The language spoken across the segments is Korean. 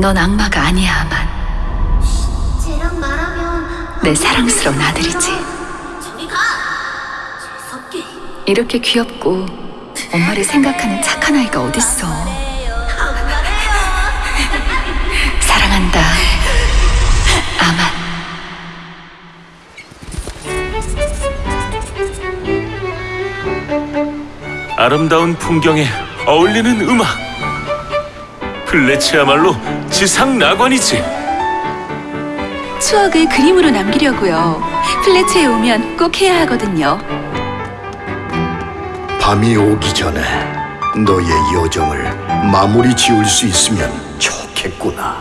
넌 악마가 아니야, 아만. 쟤랑 말하면 내 사랑스러운 아들이지. 저리 가. 재석기. 이렇게 귀엽고 엄마를 생각하는 착한 아이가 어딨어. 사랑한다. 아만. 아름다운 풍경에 어울리는 음악. 플래치야말로 지상 낙원이지. 추억을 그림으로 남기려고요. 플래츠에 오면 꼭 해야 하거든요. 밤이 오기 전에 너의 여정을 마무리 지을 수 있으면 좋겠구나.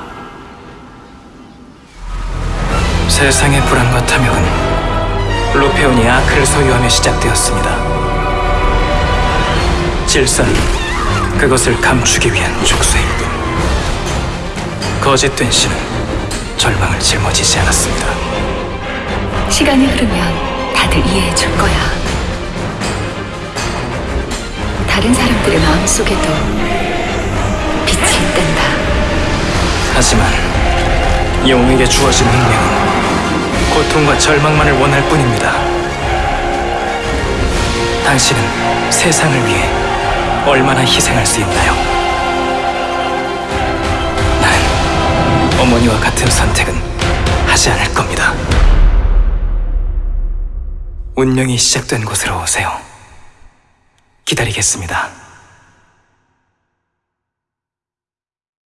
세상의 불안과 탐욕은 루페온이 아크를 소유하며 시작되었습니다. 질서는 그것을 감추기 위한 뿐. 거짓된 신은 절망을 짊어지지 않았습니다. 시간이 흐르면 다들 이해해 줄 거야. 다른 사람들의 마음속에도 빛이 있단다. 하지만 영웅에게 주어진 운명은 고통과 절망만을 원할 뿐입니다. 당신은 세상을 위해 얼마나 희생할 수 있나요? 어머니와 같은 선택은 하지 않을 겁니다. 운명이 시작된 곳으로 오세요. 기다리겠습니다.